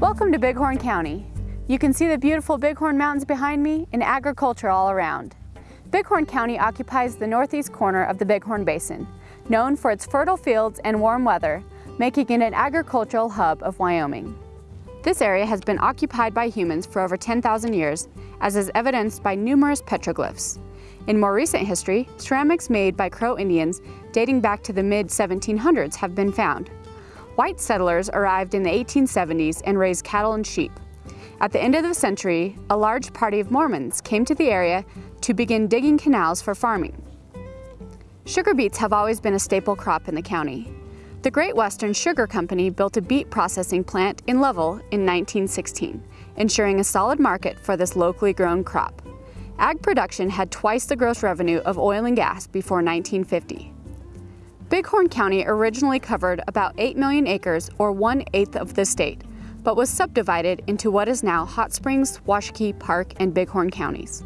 Welcome to Bighorn County. You can see the beautiful Bighorn Mountains behind me and agriculture all around. Bighorn County occupies the northeast corner of the Bighorn Basin, known for its fertile fields and warm weather, making it an agricultural hub of Wyoming. This area has been occupied by humans for over 10,000 years, as is evidenced by numerous petroglyphs. In more recent history, ceramics made by Crow Indians dating back to the mid-1700s have been found. White settlers arrived in the 1870s and raised cattle and sheep. At the end of the century, a large party of Mormons came to the area to begin digging canals for farming. Sugar beets have always been a staple crop in the county. The Great Western Sugar Company built a beet processing plant in Lovell in 1916, ensuring a solid market for this locally grown crop. Ag production had twice the gross revenue of oil and gas before 1950. Bighorn County originally covered about 8 million acres or one-eighth of the state, but was subdivided into what is now Hot Springs, Washakie, Park, and Bighorn counties.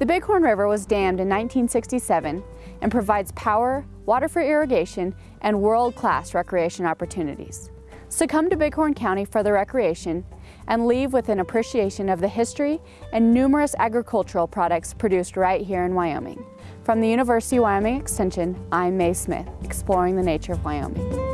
The Bighorn River was dammed in 1967 and provides power, water for irrigation, and world-class recreation opportunities. So come to Bighorn County for the recreation and leave with an appreciation of the history and numerous agricultural products produced right here in Wyoming. From the University of Wyoming Extension, I'm Mae Smith, exploring the nature of Wyoming.